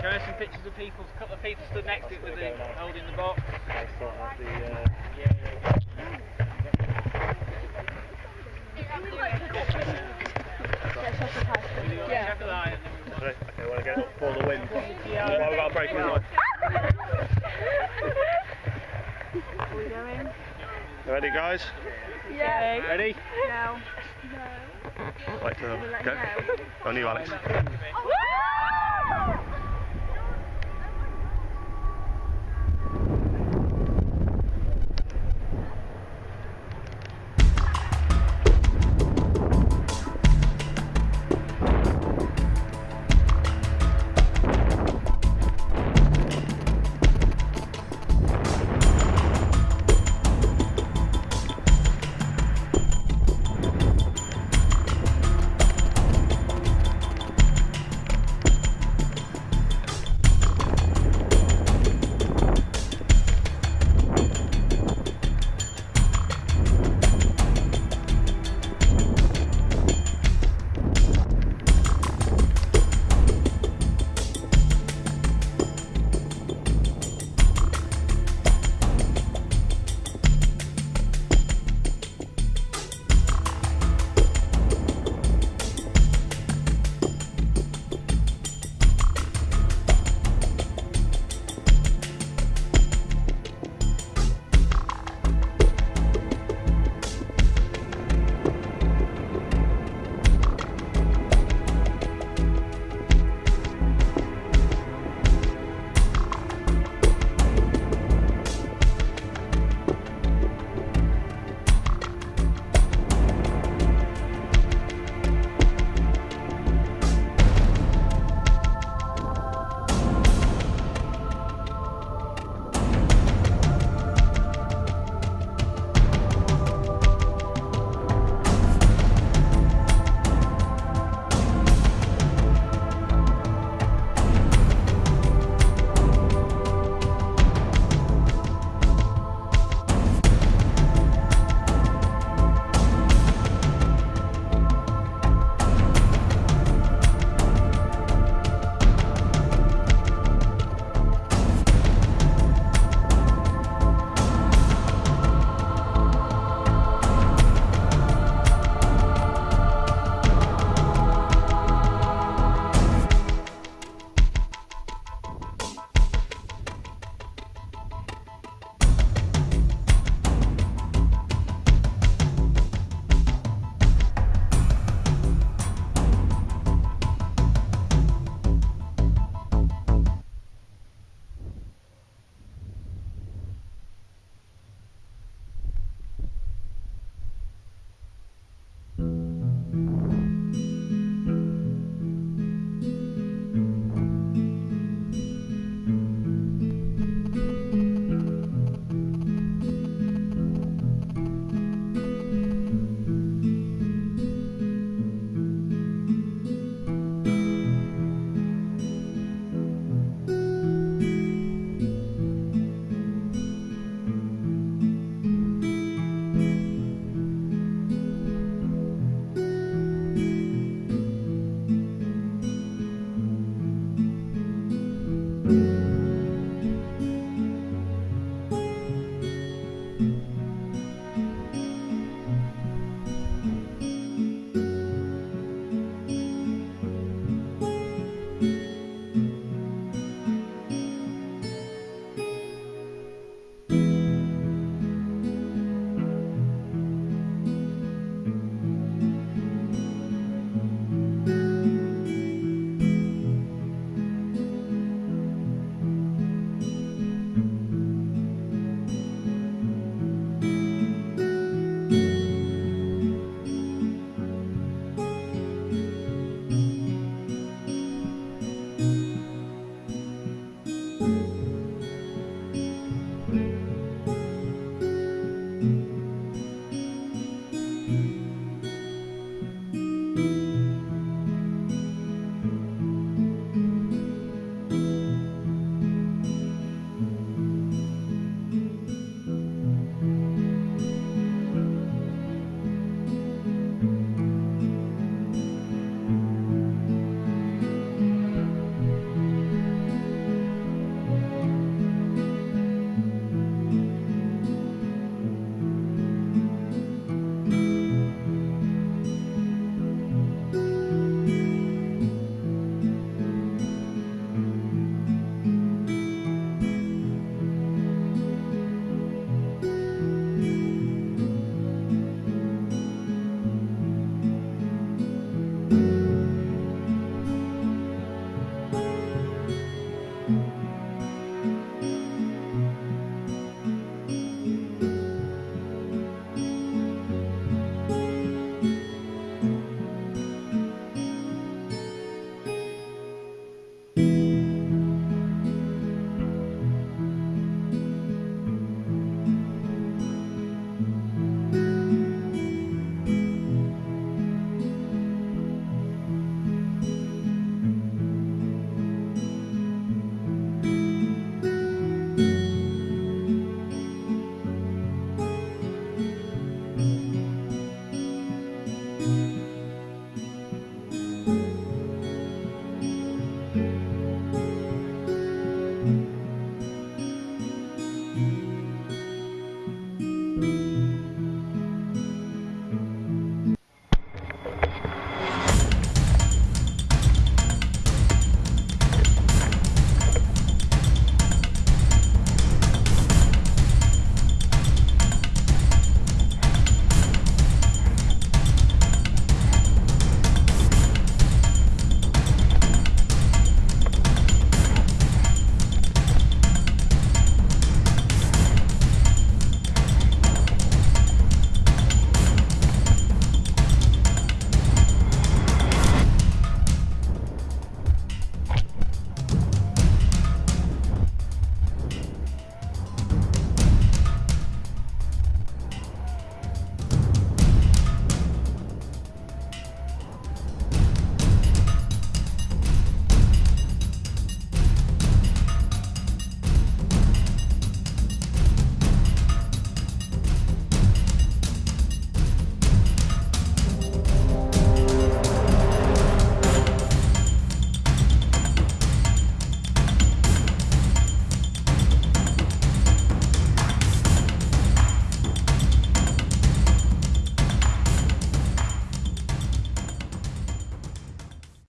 Show us some pictures of people. A couple of people stood next to it with the holding the box. I the, uh, Yeah, yeah. Yeah. Okay, want to get up for the we've got a break in line. Are we going? You ready, guys? Yeah. Ready? No. Like to We'll go? On you, Alex. Oh,